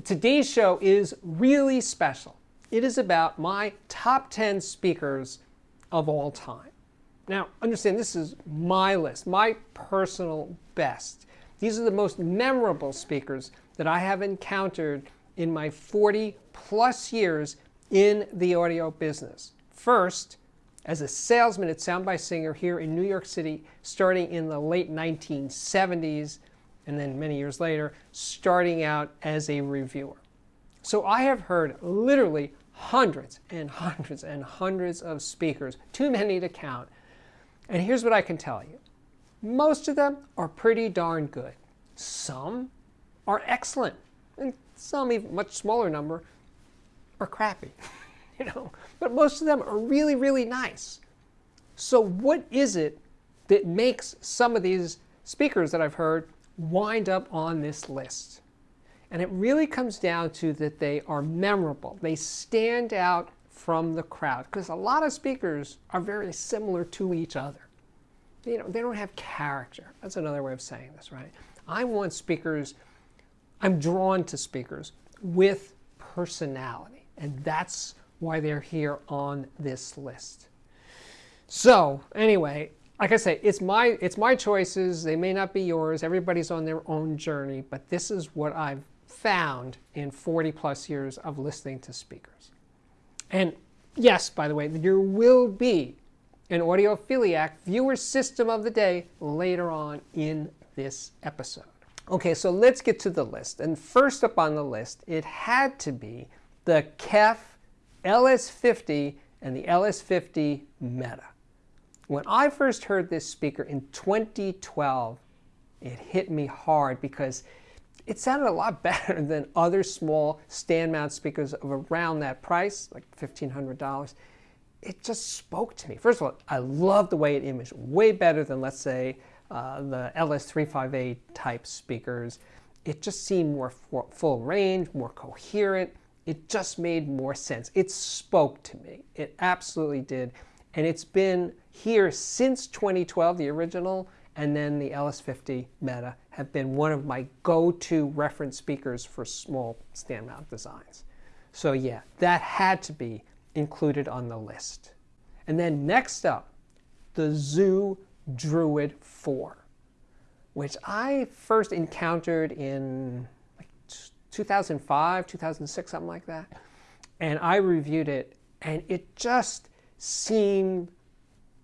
Today's show is really special. It is about my top 10 speakers of all time. Now, understand this is my list, my personal best. These are the most memorable speakers that I have encountered in my 40 plus years in the audio business. First, as a salesman at Sound by Singer here in New York City, starting in the late 1970s, and then many years later, starting out as a reviewer. So I have heard literally hundreds and hundreds and hundreds of speakers, too many to count. And here's what I can tell you. Most of them are pretty darn good. Some are excellent, and some, even much smaller number, are crappy. you know, but most of them are really, really nice. So what is it that makes some of these speakers that I've heard wind up on this list? And it really comes down to that they are memorable. They stand out from the crowd because a lot of speakers are very similar to each other. You know, they don't have character. That's another way of saying this, right? I want speakers, I'm drawn to speakers with personality. And that's why they're here on this list. So anyway, like I say, it's my, it's my choices. They may not be yours. Everybody's on their own journey, but this is what I've found in 40 plus years of listening to speakers. And yes, by the way, there will be an audiophiliac viewer system of the day later on in this episode. Okay, so let's get to the list. And first up on the list, it had to be the KEF LS50 and the LS50 Meta. When I first heard this speaker in 2012, it hit me hard because it sounded a lot better than other small stand mount speakers of around that price, like $1,500. It just spoke to me. First of all, I love the way it imaged, way better than, let's say, uh, the LS3/5A type speakers. It just seemed more full range, more coherent it just made more sense. It spoke to me. It absolutely did. And it's been here since 2012, the original, and then the LS50 Meta have been one of my go-to reference speakers for small stand mount designs. So yeah, that had to be included on the list. And then next up, the Zu Druid 4, which I first encountered in 2005, 2006, something like that. And I reviewed it, and it just seemed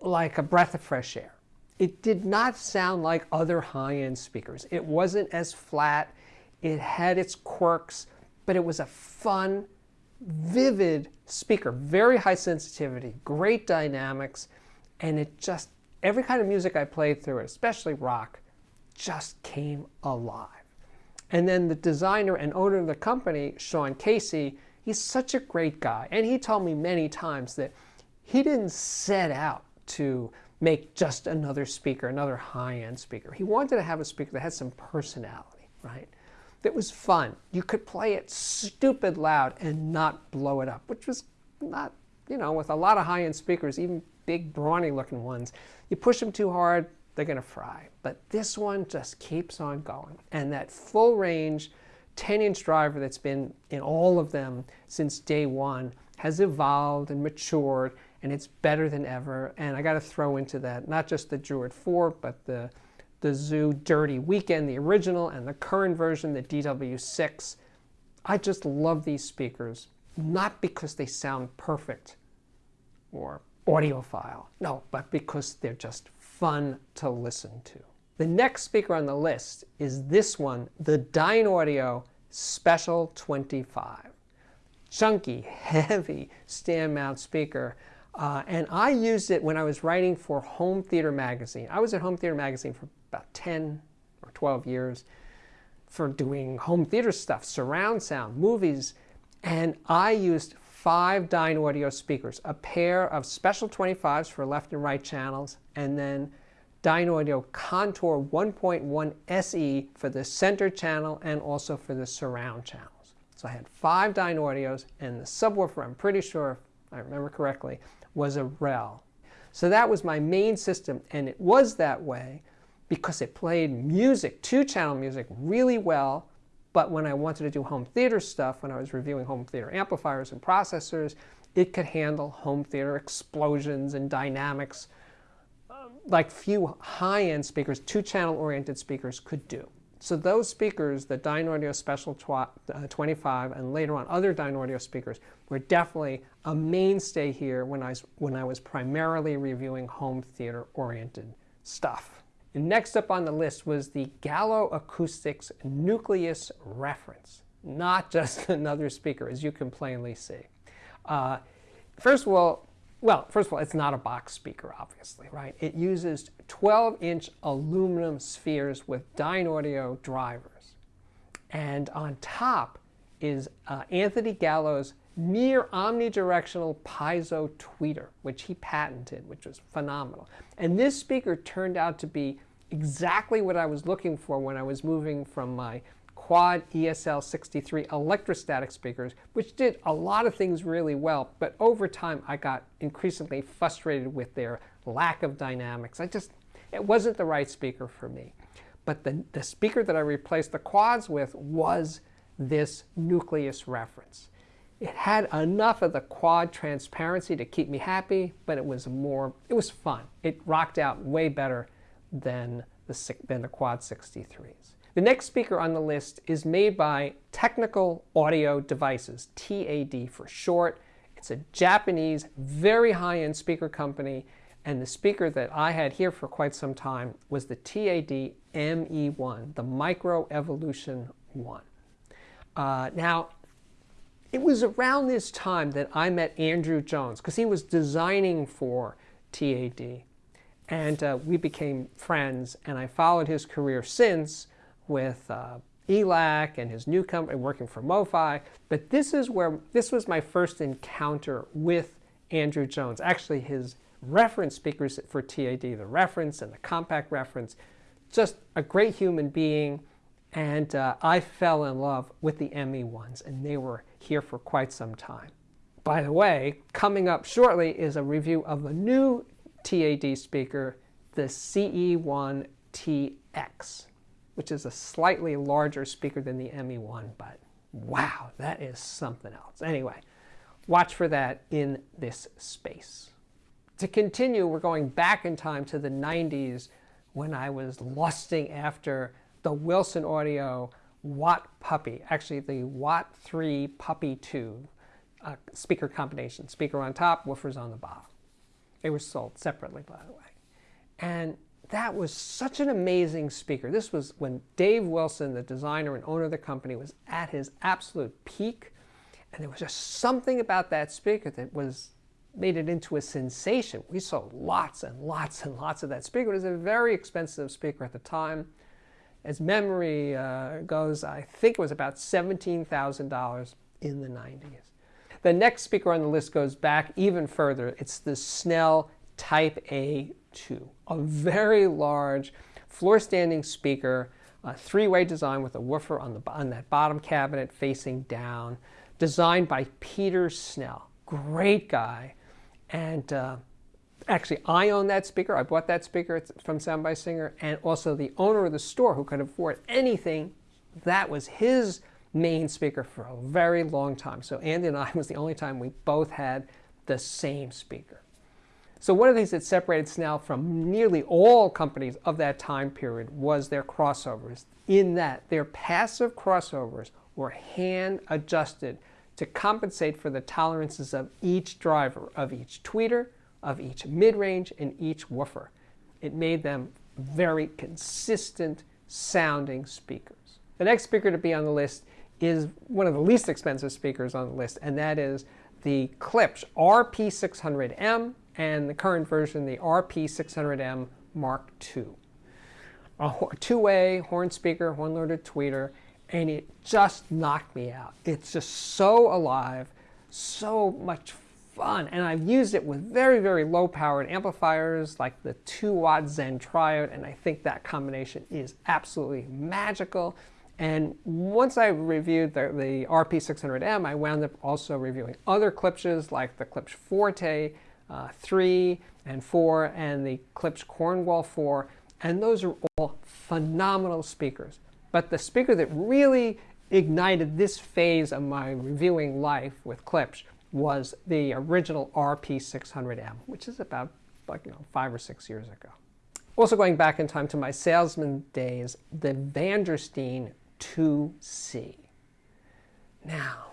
like a breath of fresh air. It did not sound like other high-end speakers. It wasn't as flat. It had its quirks, but it was a fun, vivid speaker. Very high sensitivity, great dynamics, and it just, every kind of music I played through it, especially rock, just came alive. And then the designer and owner of the company, Sean Casey, he's such a great guy. And he told me many times that he didn't set out to make just another speaker, another high-end speaker. He wanted to have a speaker that had some personality, right? That was fun. You could play it stupid loud and not blow it up, which was not, you know, with a lot of high-end speakers, even big brawny looking ones, you push them too hard, they're going to fry. But this one just keeps on going. And that full range 10 inch driver that's been in all of them since day one has evolved and matured and it's better than ever. And I got to throw into that not just the Druid 4, but the, the Zu Dirty Weekend, the original, and the current version, the DW6. I just love these speakers, not because they sound perfect or audiophile, no, but because they're just fun to listen to. The next speaker on the list is this one, the Dynaudio Special 25. Chunky, heavy stand mount speaker. Uh, and I used it when I was writing for Home Theater Magazine. I was at Home Theater Magazine for about 10 or 12 years for doing home theater stuff, surround sound, movies, and I used five Dynaudio speakers, a pair of special 25s for left and right channels, and then Dynaudio Contour 1.1 SE for the center channel and also for the surround channels. So I had five Dynaudios, and the subwoofer, I'm pretty sure, if I remember correctly, was a REL. So that was my main system, and it was that way because it played music, two-channel music, really well, But when I wanted to do home theater stuff, when I was reviewing home theater amplifiers and processors, it could handle home theater explosions and dynamics um, like few high-end speakers, two-channel oriented speakers could do. So those speakers, the Dynaudio Special uh, 25 and later on other Dynaudio speakers, were definitely a mainstay here when I when I was primarily reviewing home theater oriented stuff. And next up on the list was the Gallo Acoustics Nucleus Reference, not just another speaker, as you can plainly see. Uh, first of all, well, first of all, it's not a box speaker, obviously, right? It uses 12-inch aluminum spheres with Dynaudio drivers. And on top is uh, Anthony Gallo's near omnidirectional piezo tweeter, which he patented, which was phenomenal. And this speaker turned out to be exactly what I was looking for when I was moving from my quad ESL 63 electrostatic speakers, which did a lot of things really well, but over time I got increasingly frustrated with their lack of dynamics. I just, it wasn't the right speaker for me. But the, the speaker that I replaced the quads with was this nucleus reference. It had enough of the quad transparency to keep me happy, but it was more, it was fun. It rocked out way better than the, than the quad 63s. The next speaker on the list is made by Technical Audio Devices, TAD for short. It's a Japanese, very high-end speaker company, and the speaker that I had here for quite some time was the TAD ME1, the Micro Evolution 1. Uh, now, it was around this time that I met Andrew Jones, because he was designing for TAD. And uh, we became friends, and I followed his career since, with uh, ELAC and his new company working for MoFi. But this is where this was my first encounter with Andrew Jones. Actually, his reference speakers for TAD, the reference and the compact reference, just a great human being. And uh, I fell in love with the ME1s, and they were here for quite some time. By the way, coming up shortly is a review of a new TAD speaker, the CE1TX which is a slightly larger speaker than the ME1, but wow, that is something else. Anyway, watch for that in this space. To continue, we're going back in time to the 90s when I was lusting after the Wilson Audio Watt Puppy, actually the Watt 3 Puppy 2 uh, speaker combination. Speaker on top, woofers on the bottom. They were sold separately, by the way. And that was such an amazing speaker. This was when Dave Wilson, the designer and owner of the company, was at his absolute peak. And there was just something about that speaker that was made it into a sensation. We sold lots and lots and lots of that speaker. It was a very expensive speaker at the time. As memory uh, goes, I think it was about $17,000 in the 90s. The next speaker on the list goes back even further. It's the Snell Type A 2. A very large floor standing speaker, a three-way design with a woofer on, the, on that bottom cabinet facing down, designed by Peter Snell. Great guy. And uh, actually, I own that speaker. I bought that speaker from Sound by Singer. And also the owner of the store who could afford anything, that was his main speaker for a very long time. So Andy and I was the only time we both had the same speaker. So one of the things that separated Snell from nearly all companies of that time period was their crossovers, in that their passive crossovers were hand adjusted to compensate for the tolerances of each driver, of each tweeter, of each mid-range, and each woofer. It made them very consistent sounding speakers. The next speaker to be on the list is one of the least expensive speakers on the list, and that is the Klipsch RP600M and the current version, the RP600M Mark II. A two-way horn speaker, horn-loaded tweeter, and it just knocked me out. It's just so alive, so much fun, and I've used it with very, very low-powered amplifiers like the 2-watt Zen Triode, and I think that combination is absolutely magical. And once I reviewed the, the RP600M, I wound up also reviewing other Klipsches like the Klipsch Forte, uh, 3 and 4 and the Klipsch Cornwall 4 and those are all phenomenal speakers. But the speaker that really ignited this phase of my reviewing life with Klipsch was the original RP600M, which is about like you know five or six years ago. Also going back in time to my salesman days, the Vandersteen 2C. Now,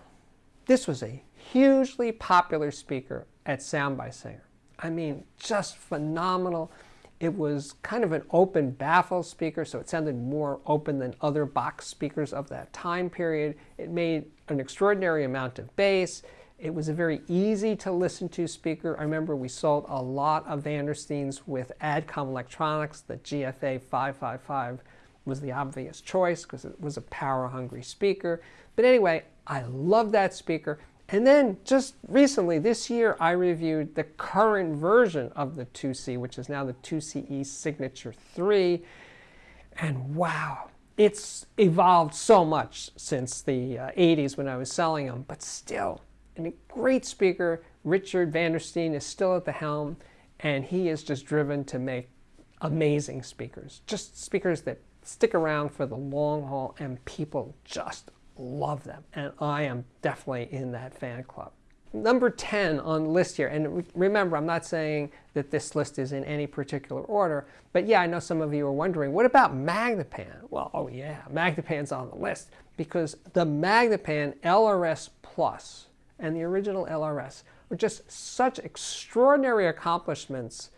this was a hugely popular speaker at Sound by Singer. I mean, just phenomenal. It was kind of an open baffle speaker, so it sounded more open than other box speakers of that time period. It made an extraordinary amount of bass. It was a very easy to listen to speaker. I remember we sold a lot of Vandersteens with Adcom Electronics. The GFA 555 was the obvious choice because it was a power hungry speaker. But anyway, I love that speaker. And then just recently, this year, I reviewed the current version of the 2C, which is now the 2CE Signature 3. And wow, it's evolved so much since the uh, 80s when I was selling them, but still, a great speaker. Richard Vandersteen is still at the helm, and he is just driven to make amazing speakers. Just speakers that stick around for the long haul, and people just love them, and I am definitely in that fan club. Number 10 on list here, and remember, I'm not saying that this list is in any particular order, but yeah, I know some of you are wondering, what about Magnepan? Well, oh yeah, Magnepan's on the list because the Magnepan LRS Plus and the original LRS were just such extraordinary accomplishments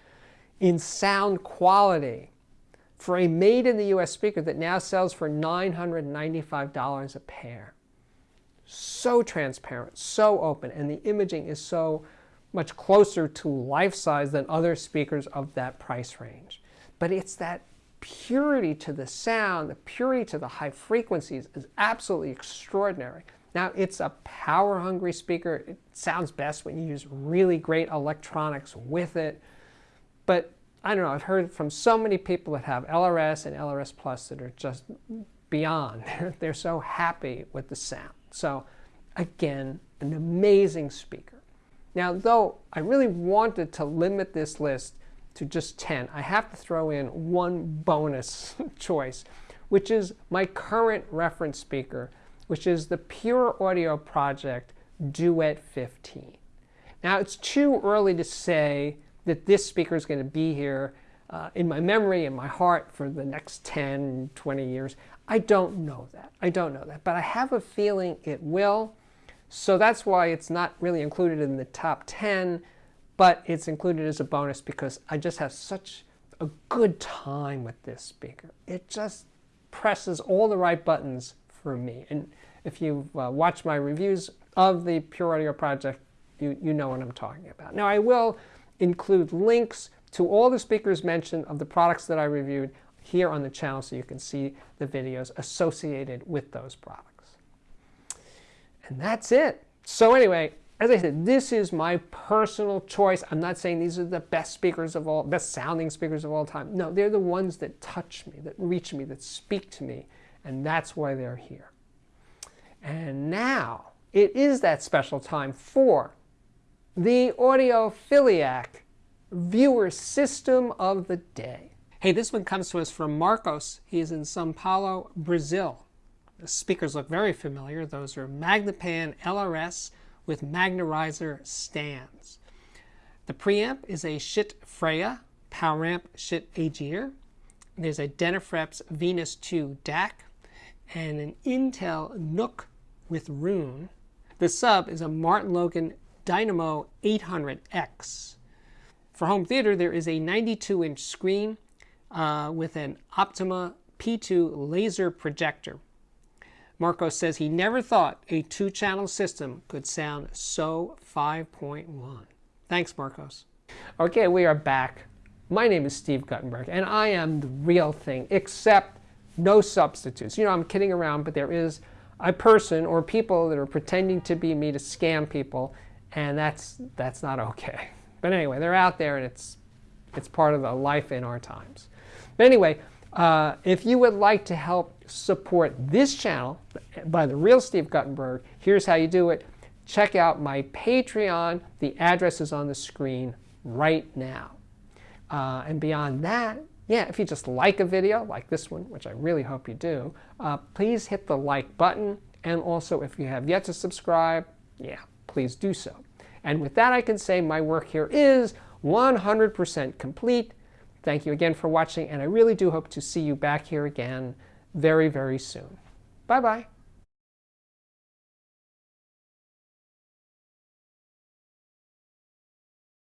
in sound quality for a made in the US speaker that now sells for $995 a pair. So transparent, so open, and the imaging is so much closer to life size than other speakers of that price range. But it's that purity to the sound, the purity to the high frequencies is absolutely extraordinary. Now, it's a power hungry speaker. It sounds best when you use really great electronics with it. But I don't know, I've heard from so many people that have LRS and LRS Plus that are just beyond. They're so happy with the sound. So again, an amazing speaker. Now, though I really wanted to limit this list to just 10, I have to throw in one bonus choice, which is my current reference speaker, which is the Pure Audio Project Duet 15. Now, it's too early to say that this speaker is going to be here uh, in my memory, and my heart for the next 10, 20 years. I don't know that. I don't know that. But I have a feeling it will. So that's why it's not really included in the top 10, but it's included as a bonus because I just have such a good time with this speaker. It just presses all the right buttons for me. And if you've uh, watched my reviews of the Pure Audio project, you, you know what I'm talking about. Now I will include links to all the speakers mentioned of the products that I reviewed here on the channel so you can see the videos associated with those products. And that's it. So anyway, as I said, this is my personal choice. I'm not saying these are the best speakers of all, best sounding speakers of all time. No, they're the ones that touch me, that reach me, that speak to me, and that's why they're here. And now it is that special time for the Audiophiliac viewer system of the day. Hey, this one comes to us from Marcos. He's in Sao Paulo, Brazil. The speakers look very familiar. Those are Magnepan LRS with Magnerizer stands. The preamp is a Schiit Freya power amp Schiit Aegir. There's a Denafrips Venus 2 DAC and an Intel NUC with Roon. The sub is a Martin Logan Dynamo 800X. For home theater, there is a 92-inch screen uh, with an Optoma P2 laser projector. Marcos says he never thought a two-channel system could sound so 5.1. Thanks, Marcos. Okay, we are back. My name is Steve Guttenberg, and I am the real thing, except no substitutes. You know, I'm kidding around, but there is a person or people that are pretending to be me to scam people and that's that's not okay. But anyway, they're out there, and it's it's part of the life in our times. But anyway, uh, if you would like to help support this channel by the real Steve Guttenberg, here's how you do it. Check out my Patreon. The address is on the screen right now. Uh, and beyond that, yeah, if you just like a video like this one, which I really hope you do, uh, please hit the like button And also, if you have yet to subscribe, yeah, please do so. And with that, I can say my work here is 100% complete. Thank you again for watching, and I really do hope to see you back here again very, very soon. Bye-bye.